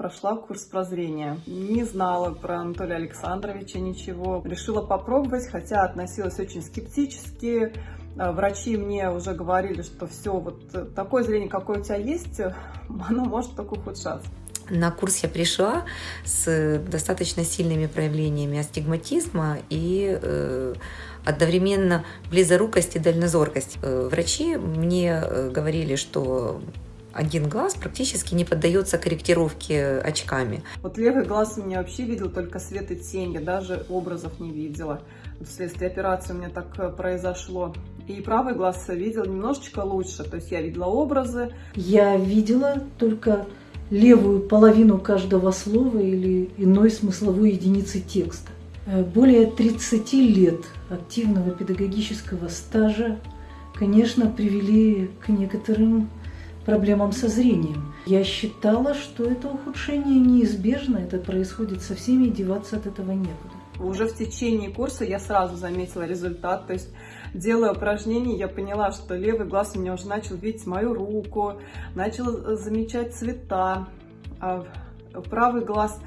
прошла курс прозрения. Не знала про Анатолия Александровича ничего. Решила попробовать, хотя относилась очень скептически. Э, врачи мне уже говорили, что все, вот такое зрение, какое у тебя есть, оно может только ухудшаться. На курс я пришла с достаточно сильными проявлениями астигматизма и э, одновременно близорукость и дальнозоркость. Э, врачи мне э, говорили, что один глаз практически не поддается корректировке очками. Вот левый глаз у меня вообще видел только свет и тень, я даже образов не видела. Вследствие операции у меня так э, произошло. И правый глаз видел немножечко лучше, то есть я видела образы. Я видела только левую половину каждого слова или иной смысловой единицы текста. Э, более 30 лет активного педагогического стажа, конечно, привели к некоторым проблемам со зрением. Я считала, что это ухудшение неизбежно, это происходит со всеми, и деваться от этого некуда. Уже в течение курса я сразу заметила результат, то есть делая упражнения, я поняла, что левый глаз у меня уже начал видеть мою руку, начал замечать цвета, а правый глаз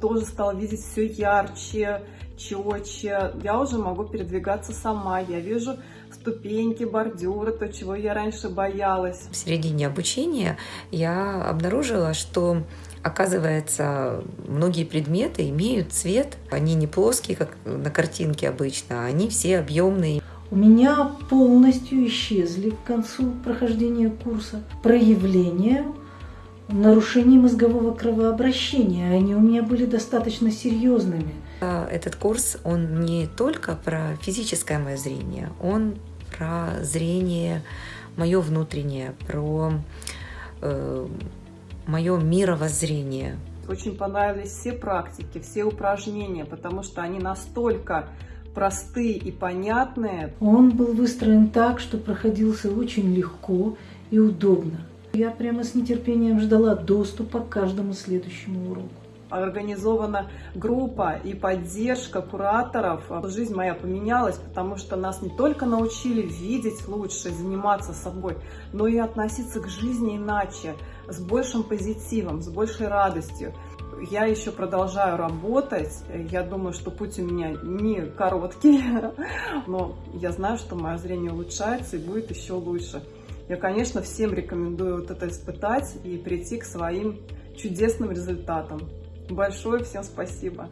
тоже стал видеть все ярче, четче. Я уже могу передвигаться сама, я вижу ступеньки, бордюры, то, чего я раньше боялась. В середине обучения я обнаружила, что Оказывается, многие предметы имеют цвет, они не плоские, как на картинке обычно, а они все объемные. У меня полностью исчезли к концу прохождения курса проявления нарушений мозгового кровообращения. Они у меня были достаточно серьезными. А этот курс, он не только про физическое мое зрение, он про зрение мое внутреннее, про э, мое мировоззрение. Очень понравились все практики, все упражнения, потому что они настолько простые и понятные. Он был выстроен так, что проходился очень легко и удобно. Я прямо с нетерпением ждала доступа к каждому следующему уроку организована группа и поддержка кураторов. Жизнь моя поменялась, потому что нас не только научили видеть лучше, заниматься собой, но и относиться к жизни иначе, с большим позитивом, с большей радостью. Я еще продолжаю работать. Я думаю, что путь у меня не короткий, но я знаю, что мое зрение улучшается и будет еще лучше. Я, конечно, всем рекомендую вот это испытать и прийти к своим чудесным результатам. Большое всем спасибо.